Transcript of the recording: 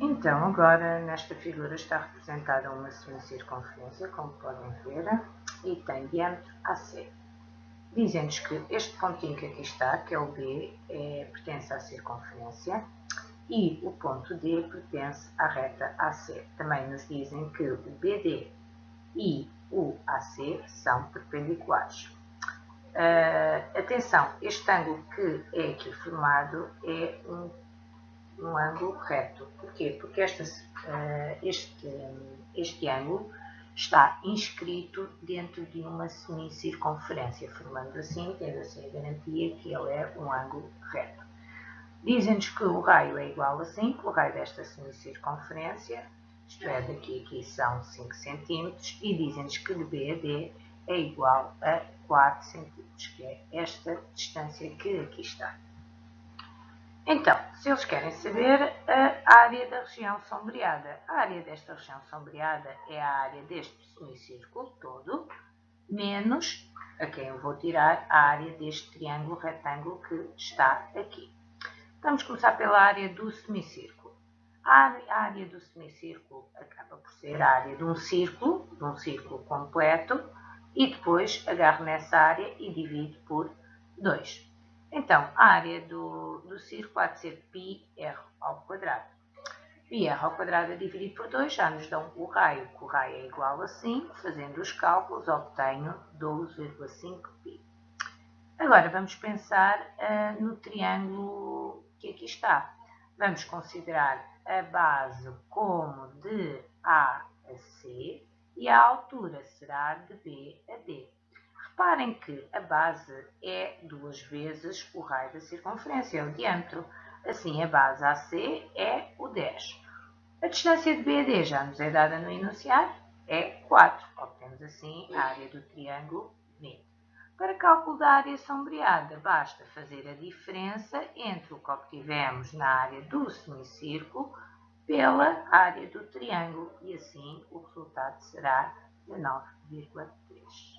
Então, agora nesta figura está representada uma semicircunferência, como podem ver, e tem diâmetro AC. Dizem-nos que este pontinho que aqui está, que é o B, é, pertence à circunferência e o ponto D pertence à reta AC. Também nos dizem que o BD e o AC são perpendiculares. Uh, atenção, este ângulo que é aqui formado é um, um ângulo reto. Porquê? Porque esta, uh, este, este ângulo está inscrito dentro de uma semicircunferência, formando assim, tendo assim a garantia que ele é um ângulo reto. Dizem-nos que o raio é igual a 5, o raio desta semicircunferência, isto é, daqui aqui são 5 cm, e dizem-nos que D é igual a 4 cm, que é esta distância que aqui está. Então, se eles querem saber a área da região sombreada, a área desta região sombreada é a área deste semicírculo todo, menos a quem eu vou tirar a área deste triângulo retângulo que está aqui. Vamos começar pela área do semicírculo. A área do semicírculo acaba por ser a área de um círculo, de um círculo completo, e depois agarro nessa área e divido por 2. Então, a área do, do círculo há de ser πr ao quadrado. πr ao quadrado dividido por 2 já nos dão o raio, que o raio é igual a 5. Fazendo os cálculos, obtenho 12,5π. Agora, vamos pensar uh, no triângulo que aqui está. Vamos considerar a base como de A a C e a altura será de B a D. Reparem que a base é duas vezes o raio da circunferência, é o diâmetro. Assim, a base AC é o 10. A distância de BD já nos é dada no enunciado, é 4. Obtemos assim a área do triângulo 20. Para cálculo da área sombreada, basta fazer a diferença entre o que obtivemos na área do semicírculo pela área do triângulo e assim o resultado será de 9,3.